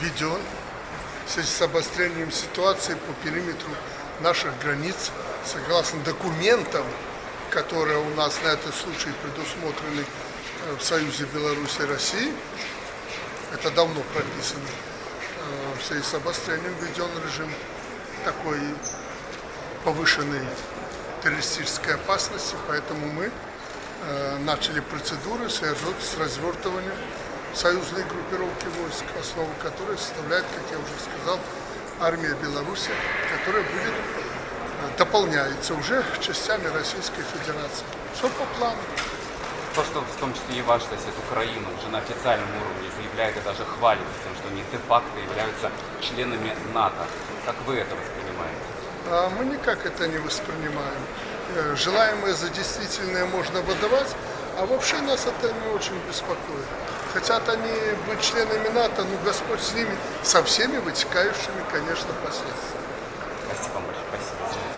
введен с обострением ситуации по периметру наших границ, согласно документам, которые у нас на этот случай предусмотрены э, в Союзе Беларуси и России. Это давно прописано. Э, В связи с обострением введен режим такой повышенной террористической опасности, поэтому мы э, начали процедуры с развертыванием союзной группировки войск, основу которой составляет, как я уже сказал, армия Беларуси, которая будет э, дополняется уже частями Российской Федерации. Все по плану. То, что в том числе и ваш сосед Украина уже на официальном уровне заявляет и даже хвалится тем, что они де-факто являются членами НАТО. Как вы это воспринимаете? А мы никак это не воспринимаем. Э, Желаемое за действительное можно выдавать, а вообще нас это не очень беспокоит. Хотят они быть членами НАТО, ну Господь с ними, со всеми вытекающими, конечно, последствиями. Спасибо большое. Спасибо.